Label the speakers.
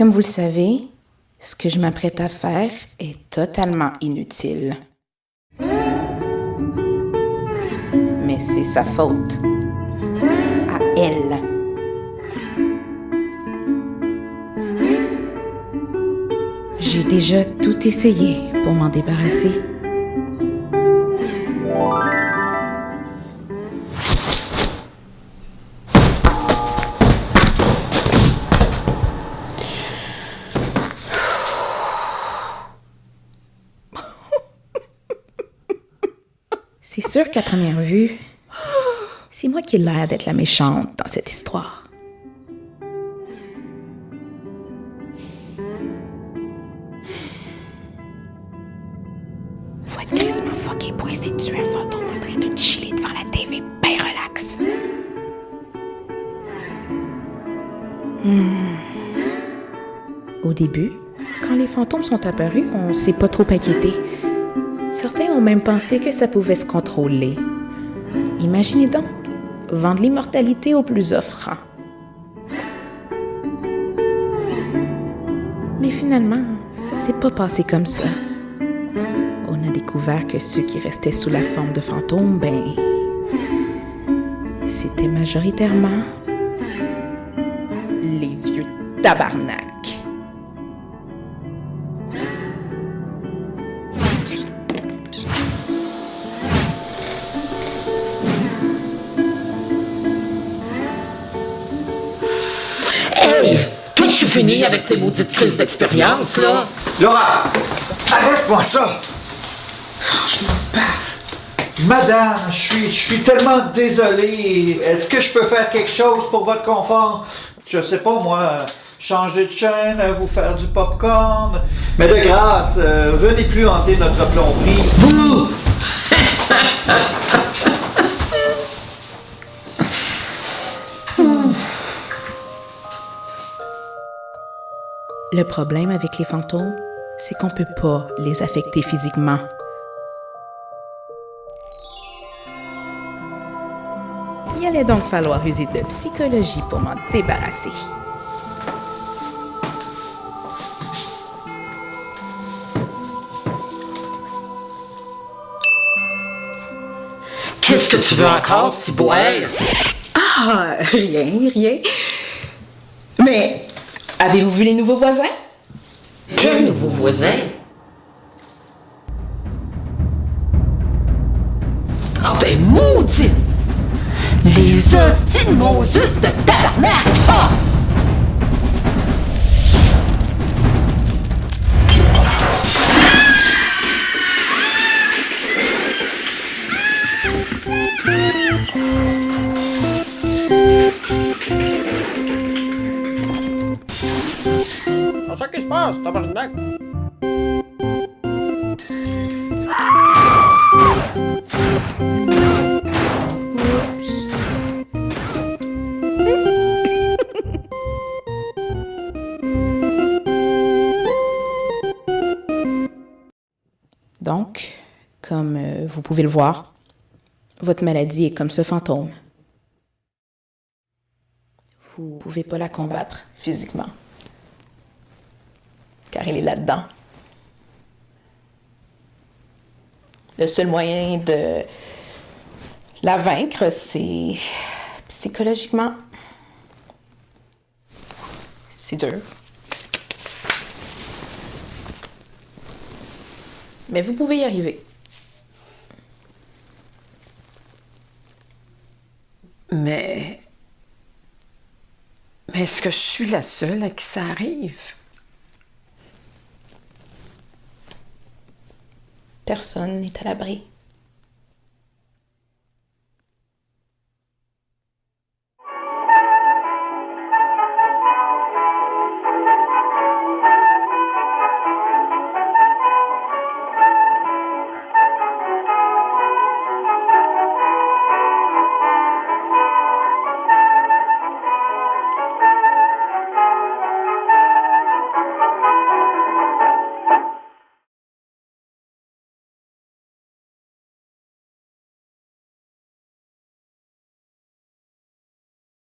Speaker 1: Comme vous le savez, ce que je m'apprête à faire est totalement inutile. Mais c'est sa faute. À elle. J'ai déjà tout essayé pour m'en débarrasser. C'est sûr qu'à première vue, c'est moi qui ai l'air d'être la méchante dans cette histoire. Faut pour essayer un fantôme en train de chiller devant la ben relax. Hmm. Au début, quand les fantômes sont apparus, on s'est pas trop inquiété. Certains ont même pensé que ça pouvait se contrôler. Imaginez donc, vendre l'immortalité aux plus offrants. Mais finalement, ça s'est pas passé comme ça. On a découvert que ceux qui restaient sous la forme de fantômes, ben, c'était majoritairement les vieux tabarnak.
Speaker 2: Hey! Toi, tu fini avec tes maudites crises d'expérience, là?
Speaker 3: Laura, arrête-moi ça!
Speaker 2: Franchement pas.
Speaker 3: Madame, je suis, je suis tellement désolé. Est-ce que je peux faire quelque chose pour votre confort? Je sais pas, moi, changer de chaîne, vous faire du popcorn. Mais de grâce, euh, venez plus hanter notre plomberie.
Speaker 2: Bouh!
Speaker 1: Le problème avec les fantômes, c'est qu'on peut pas les affecter physiquement. Il allait donc falloir user de psychologie pour m'en débarrasser.
Speaker 2: Qu'est-ce que tu veux encore, Ciboire?
Speaker 4: Ah, rien, rien. Mais avez-vous vu les nouveaux voisins?
Speaker 2: Quel nouveau voisin? Ah ben maudit! Les hosties de Moses de
Speaker 5: tabarnak!
Speaker 1: Donc, comme euh, vous pouvez le voir, votre maladie est comme ce fantôme. Vous pouvez pas la combattre physiquement, car il est là-dedans. Le seul moyen de la vaincre, c'est psychologiquement. C'est dur. Mais vous pouvez y arriver.
Speaker 2: Mais. Mais est-ce que je suis la seule à qui ça arrive?
Speaker 1: Personne n'est à l'abri.